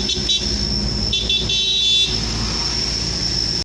Thank you.